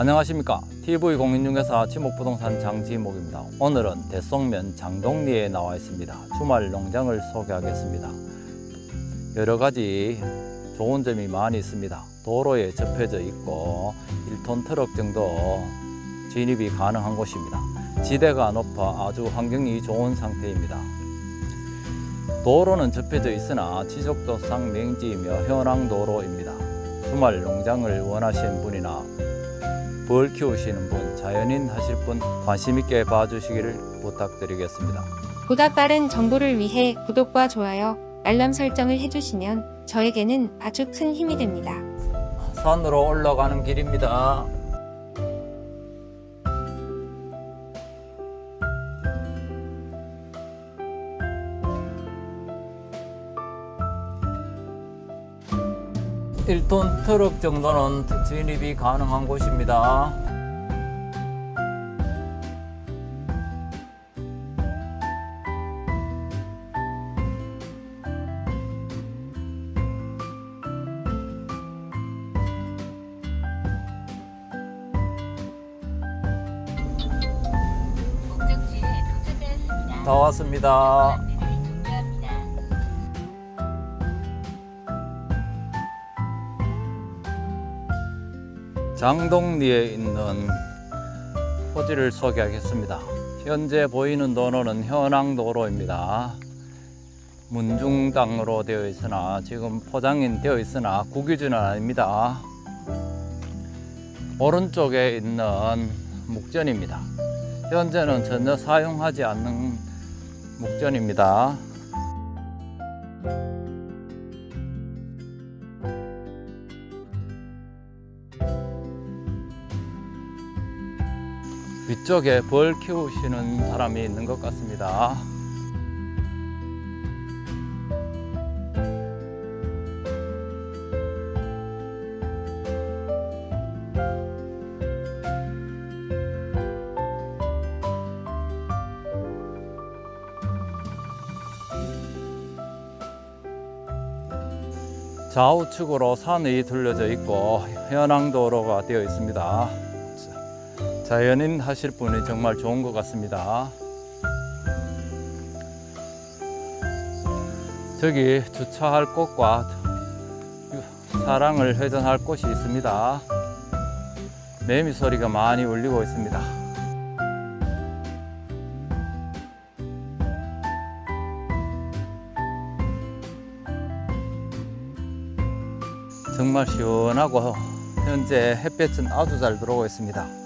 안녕하십니까? TV공인중개사 지목부동산 장지목입니다. 오늘은 대성면 장동리에 나와 있습니다. 주말 농장을 소개하겠습니다. 여러가지 좋은 점이 많이 있습니다. 도로에 접혀져 있고 1톤 트럭 정도 진입이 가능한 곳입니다. 지대가 높아 아주 환경이 좋은 상태입니다. 도로는 접혀져 있으나 지속도상 명지이며 현황도로입니다. 주말 농장을 원하시는 분이나 벌 키우시는 분, 자연인 하실 분 관심 있게 봐주시기를 부탁드리겠습니다. 보다 빠른 정보를 위해 구독과 좋아요, 알람 설정을 해주시면 저에게는 아주 큰 힘이 됩니다. 산으로 올라가는 길입니다. 일톤 트럭 정도는 진입이 가능한 곳입니다. 다 왔습니다. 장동리에 있는 토지를 소개하겠습니다. 현재 보이는 도로는 현황도로입니다. 문중당으로 되어 있으나 지금 포장이 되어 있으나 국유지는 아닙니다. 오른쪽에 있는 묵전입니다. 현재는 전혀 사용하지 않는 묵전입니다. 위쪽에 벌 키우시는 사람이 있는 것 같습니다. 좌우측으로 산이 둘러져 있고 현황도로가 되어 있습니다. 자연인 하실 분이 정말 좋은 것 같습니다. 저기 주차할 곳과 차량을 회전할 곳이 있습니다. 매미 소리가 많이 울리고 있습니다. 정말 시원하고 현재 햇볕은 아주 잘 들어오고 있습니다.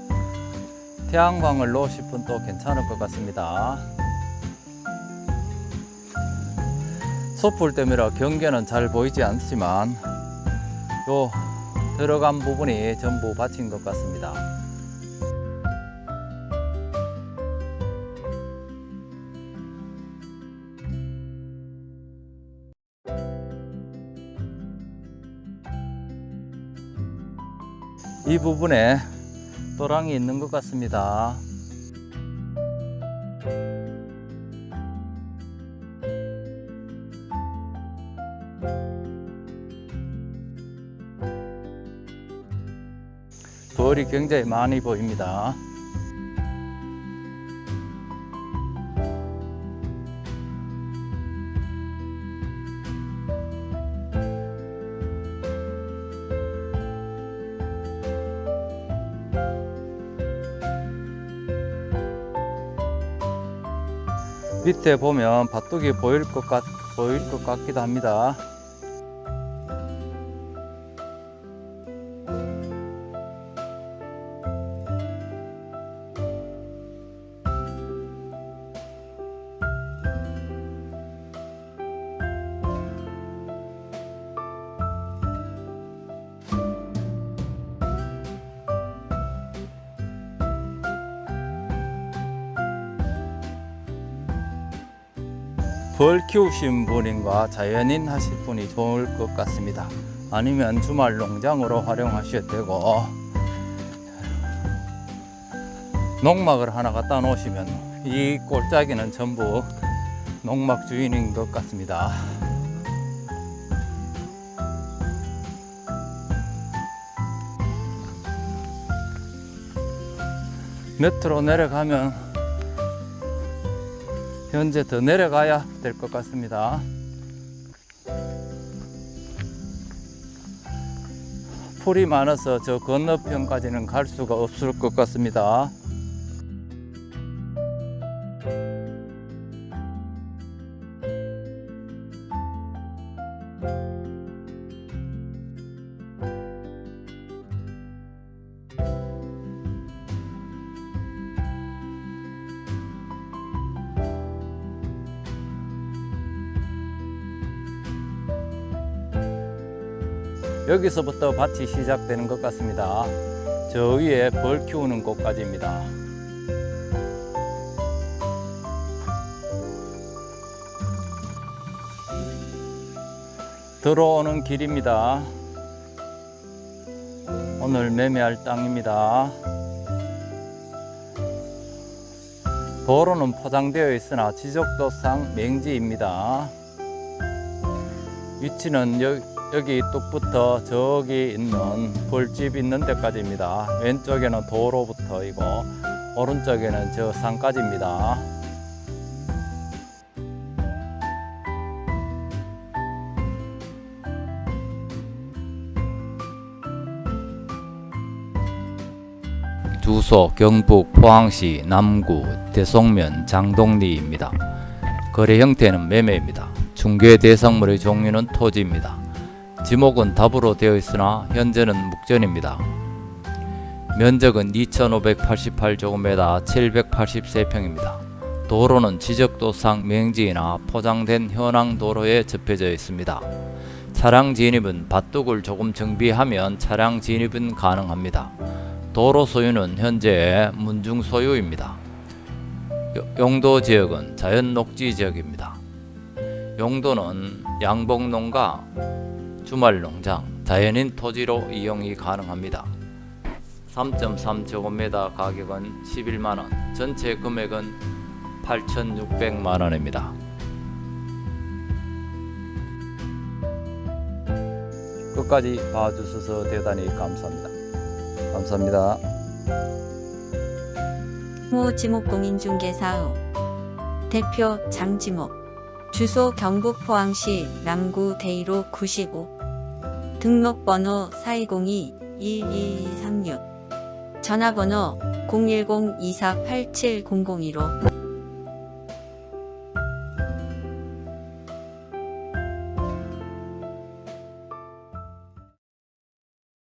태양광을 놓으실 분도 괜찮을 것 같습니다. 촛불 때문에 경계는 잘 보이지 않지만 요 들어간 부분이 전부 받친 것 같습니다. 이 부분에 또랑이 있는 것 같습니다. 벌이 굉장히 많이 보입니다. 밑에 보면 밭둑이 보일 것 같, 보일 것 같기도 합니다. 벌 키우신 분인가 자연인 하실 분이 좋을 것 같습니다. 아니면 주말 농장으로 활용하셔도 되고 농막을 하나 갖다 놓으시면 이 골짜기는 전부 농막 주인인 것 같습니다. 밑으로 내려가면 현재 더 내려가야 될 것 같습니다. 풀이 많아서 저 건너편까지는 갈 수가 없을 것 같습니다. 여기서부터 밭이 시작되는 것 같습니다. 저 위에 벌 키우는 곳까지입니다. 들어오는 길입니다. 오늘 매매할 땅입니다. 도로는 포장되어 있으나 지적도상 맹지입니다. 위치는 여, 여기 뚝부터 저기 있는 벌집 있는 데까지입니다. 왼쪽에는 도로부터이고 오른쪽에는 저 산까지입니다. 주소 경북 포항시 남구 대송면 장동리입니다. 거래 형태는 매매입니다. 중개 대상물의 종류는 토지입니다. 지목은 답으로 되어 있으나 현재는 묵전입니다. 면적은 2588제곱미터 783평입니다. 도로는 지적도상 맹지이나 포장된 현황 도로에 접혀져 있습니다. 차량 진입은 밭둑을 조금 정비하면 차량 진입은 가능합니다. 도로 소유는 현재 문중 소유입니다. 요- 용도 지역은 자연 녹지 지역입니다. 용도는 양봉농가, 주말 농장, 자연인 토지로 이용이 가능합니다. 3.3제곱미터 가격은 11만원, 전체 금액은 8,600만원입니다. 끝까지 봐주셔서 대단히 감사합니다. 감사합니다. 호지목공인중개사업 대표 장지목 주소 경북 포항시 남구 대이로 95 등록번호 4202-1236 전화번호 010-2487-001로